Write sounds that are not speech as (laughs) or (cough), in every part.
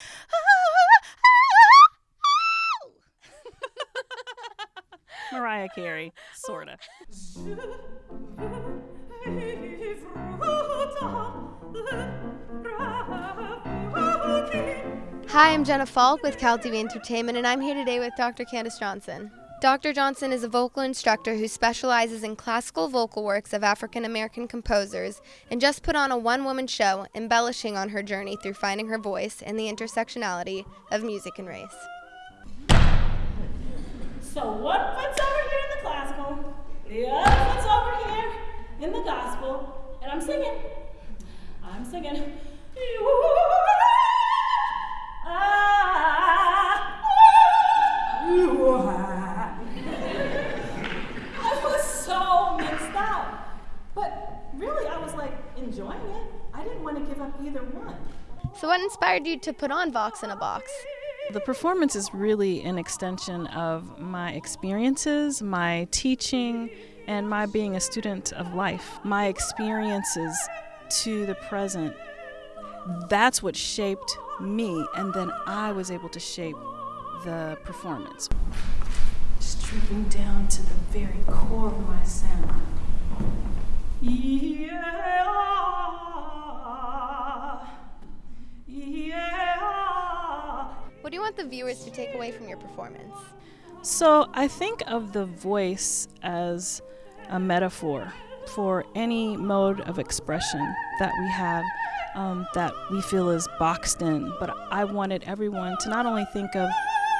(laughs) Mariah Carey, sorta. Hi, I'm Jenna Falk with Cal TV Entertainment, and I'm here today with Dr. Candace Johnson. Dr. Johnson is a vocal instructor who specializes in classical vocal works of African American composers and just put on a one woman show embellishing on her journey through finding her voice and the intersectionality of music and race. So one foot's over here in the classical, the other foot's over here in the gospel, and I'm singing. I'm singing. I didn't want to give up either one. So, what inspired you to put on Vox in a Box? The performance is really an extension of my experiences, my teaching, and my being a student of life. My experiences to the present, that's what shaped me, and then I was able to shape the performance. Stripping down to the very core of my sound. What do you want the viewers to take away from your performance? So I think of the voice as a metaphor for any mode of expression that we have um, that we feel is boxed in. But I wanted everyone to not only think of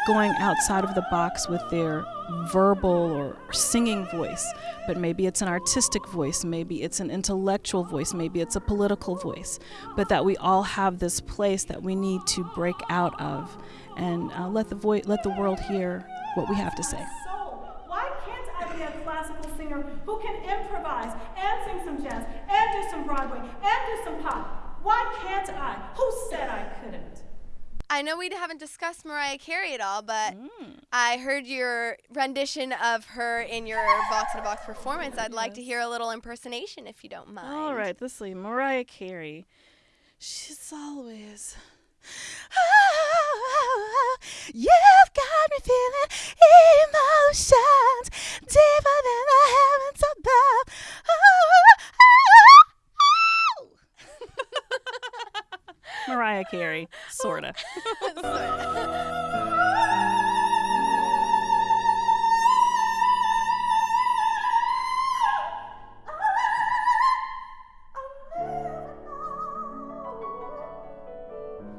going outside of the box with their verbal or singing voice, but maybe it's an artistic voice, maybe it's an intellectual voice, maybe it's a political voice, but that we all have this place that we need to break out of and uh, let the voice, let the world hear what we have to say. Why can't I be a classical singer who can improvise and sing some jazz and do some Broadway and do some pop? Why can't I? Who said I couldn't? I know we haven't discussed Mariah Carey at all, but mm. I heard your rendition of her in your Vox in a Box performance. I'd like to hear a little impersonation if you don't mind. All right, this is Mariah Carey. She's always. Mariah Carey, sorta. (laughs)